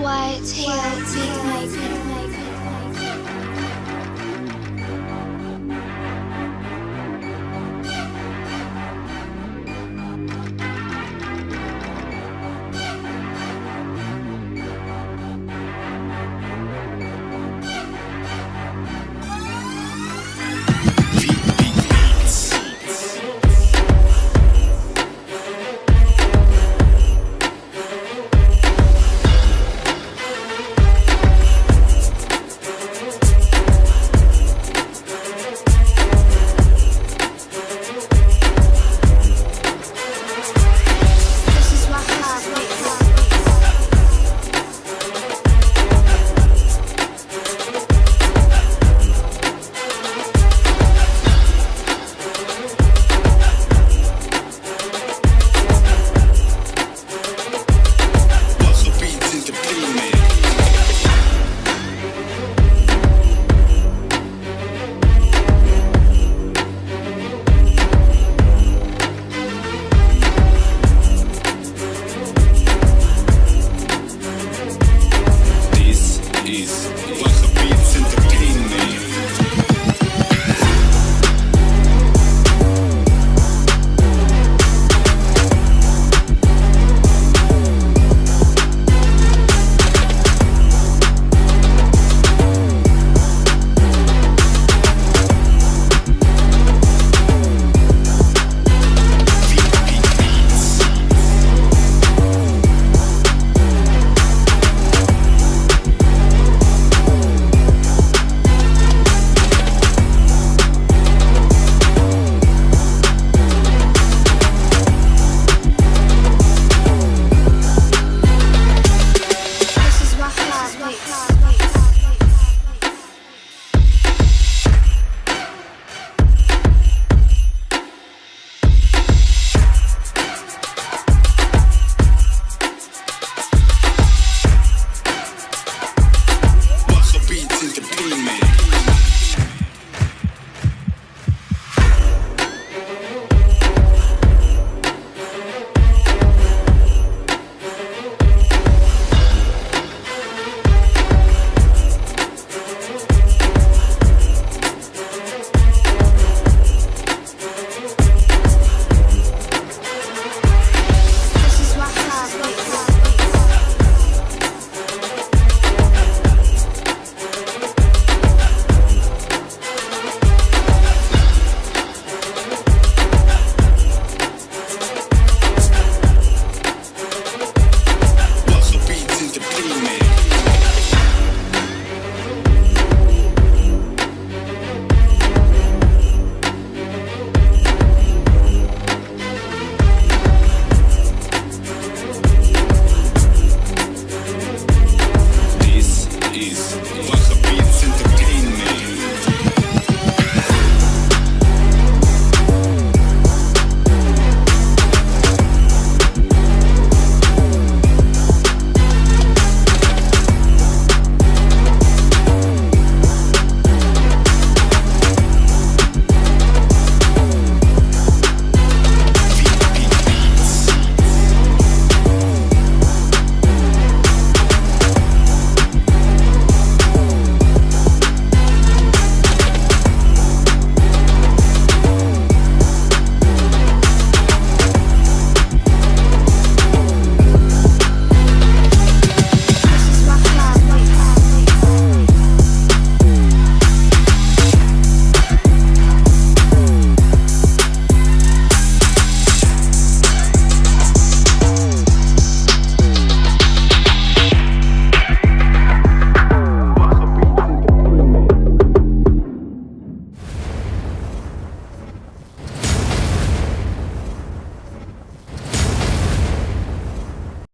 White hair, make my Isso.